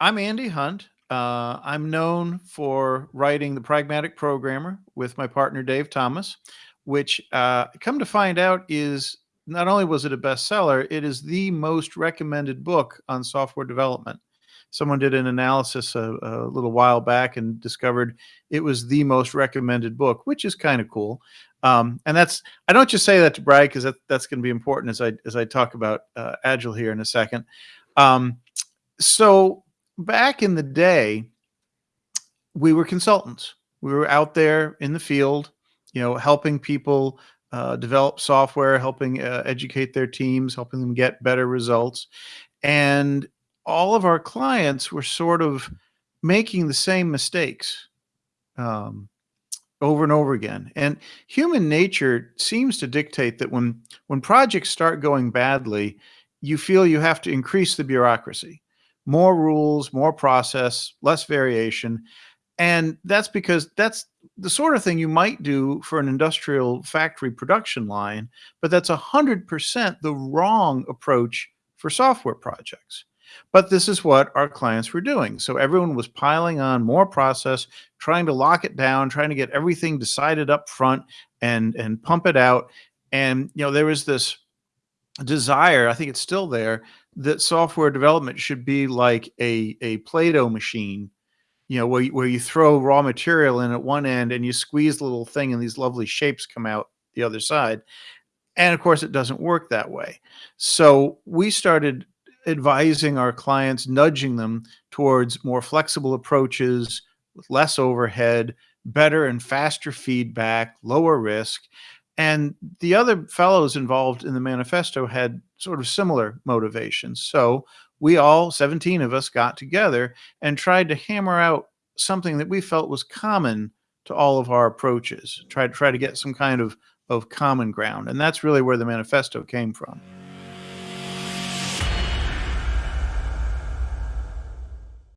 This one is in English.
I'm Andy Hunt. Uh, I'm known for writing The Pragmatic Programmer with my partner Dave Thomas, which uh, come to find out is not only was it a bestseller, it is the most recommended book on software development. Someone did an analysis a, a little while back and discovered it was the most recommended book, which is kind of cool. Um, and that's I don't just say that to brag because that, that's going to be important as I as I talk about uh, Agile here in a second. Um, so back in the day, we were consultants. We were out there in the field, you know, helping people uh, develop software, helping uh, educate their teams, helping them get better results. And all of our clients were sort of making the same mistakes um, over and over again. And human nature seems to dictate that when when projects start going badly, you feel you have to increase the bureaucracy more rules, more process, less variation. And that's because that's the sort of thing you might do for an industrial factory production line, but that's 100% the wrong approach for software projects. But this is what our clients were doing. So everyone was piling on more process, trying to lock it down, trying to get everything decided up front and, and pump it out. And, you know, there was this desire, I think it's still there, that software development should be like a a Play-Doh machine, you know, where you, where you throw raw material in at one end and you squeeze the little thing and these lovely shapes come out the other side. And of course, it doesn't work that way. So we started advising our clients, nudging them towards more flexible approaches with less overhead, better and faster feedback, lower risk. And the other fellows involved in the manifesto had sort of similar motivations. So we all, 17 of us, got together and tried to hammer out something that we felt was common to all of our approaches, try to try to get some kind of, of common ground. And that's really where the manifesto came from.